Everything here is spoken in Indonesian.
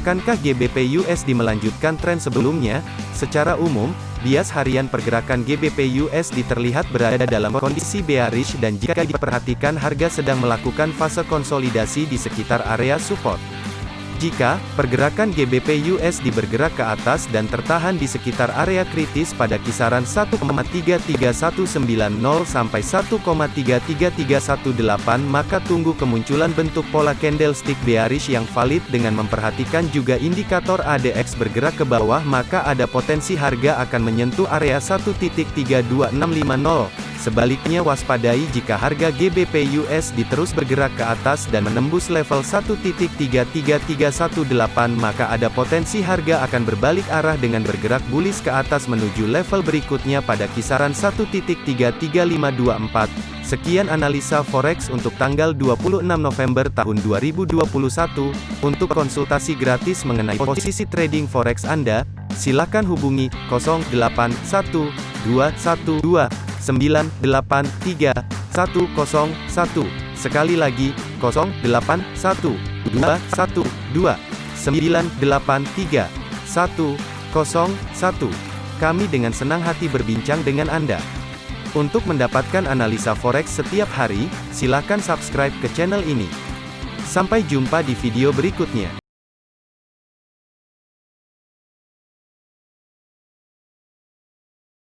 Akankah GBP USD melanjutkan tren sebelumnya? Secara umum, bias harian pergerakan GBP USD terlihat berada dalam kondisi bearish dan jika diperhatikan harga sedang melakukan fase konsolidasi di sekitar area support. Jika pergerakan GBP USD bergerak ke atas dan tertahan di sekitar area kritis pada kisaran 1,33190 sampai 1,33318 maka tunggu kemunculan bentuk pola candlestick bearish yang valid dengan memperhatikan juga indikator ADX bergerak ke bawah maka ada potensi harga akan menyentuh area 1.32650. Sebaliknya waspadai jika harga GBP USD terus bergerak ke atas dan menembus level 1.33318 maka ada potensi harga akan berbalik arah dengan bergerak bullish ke atas menuju level berikutnya pada kisaran 1.33524. Sekian analisa forex untuk tanggal 26 November tahun 2021. Untuk konsultasi gratis mengenai posisi trading forex Anda, silakan hubungi 081212 983 101. Sekali lagi, 081 212 983 101. Kami dengan senang hati berbincang dengan Anda. Untuk mendapatkan analisa forex setiap hari, silakan subscribe ke channel ini. Sampai jumpa di video berikutnya.